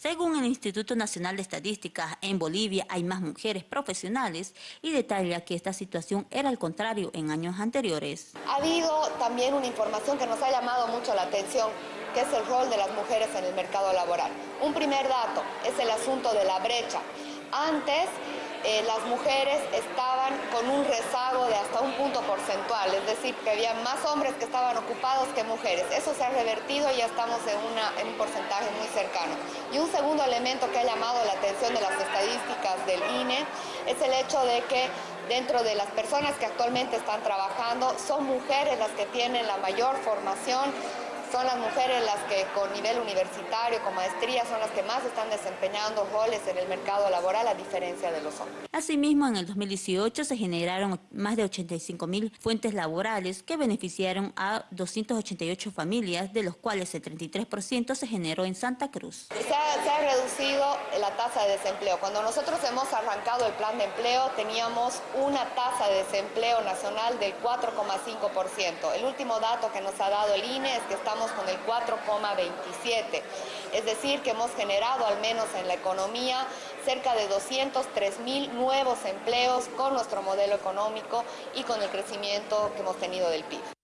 Según el Instituto Nacional de Estadística, en Bolivia hay más mujeres profesionales y detalla que esta situación era al contrario en años anteriores. Ha habido también una información que nos ha llamado mucho la atención, que es el rol de las mujeres en el mercado laboral. Un primer dato es el asunto de la brecha. Antes eh, las mujeres estaban con un rezago de hasta un punto porcentual, es decir, que había más hombres que estaban ocupados que mujeres. Eso se ha revertido y ya estamos en, en un porcentaje muy cercano. Y un segundo elemento que ha llamado la atención de las estadísticas del INE es el hecho de que dentro de las personas que actualmente están trabajando son mujeres las que tienen la mayor formación son las mujeres las que con nivel universitario, con maestría, son las que más están desempeñando roles en el mercado laboral a diferencia de los hombres. Asimismo, en el 2018 se generaron más de 85 mil fuentes laborales que beneficiaron a 288 familias, de los cuales el 33% se generó en Santa Cruz. Se ha, se ha reducido la tasa de desempleo. Cuando nosotros hemos arrancado el plan de empleo teníamos una tasa de desempleo nacional del 4,5%. El último dato que nos ha dado el INE es que estamos con el 4,27. Es decir, que hemos generado al menos en la economía cerca de 203 mil nuevos empleos con nuestro modelo económico y con el crecimiento que hemos tenido del PIB.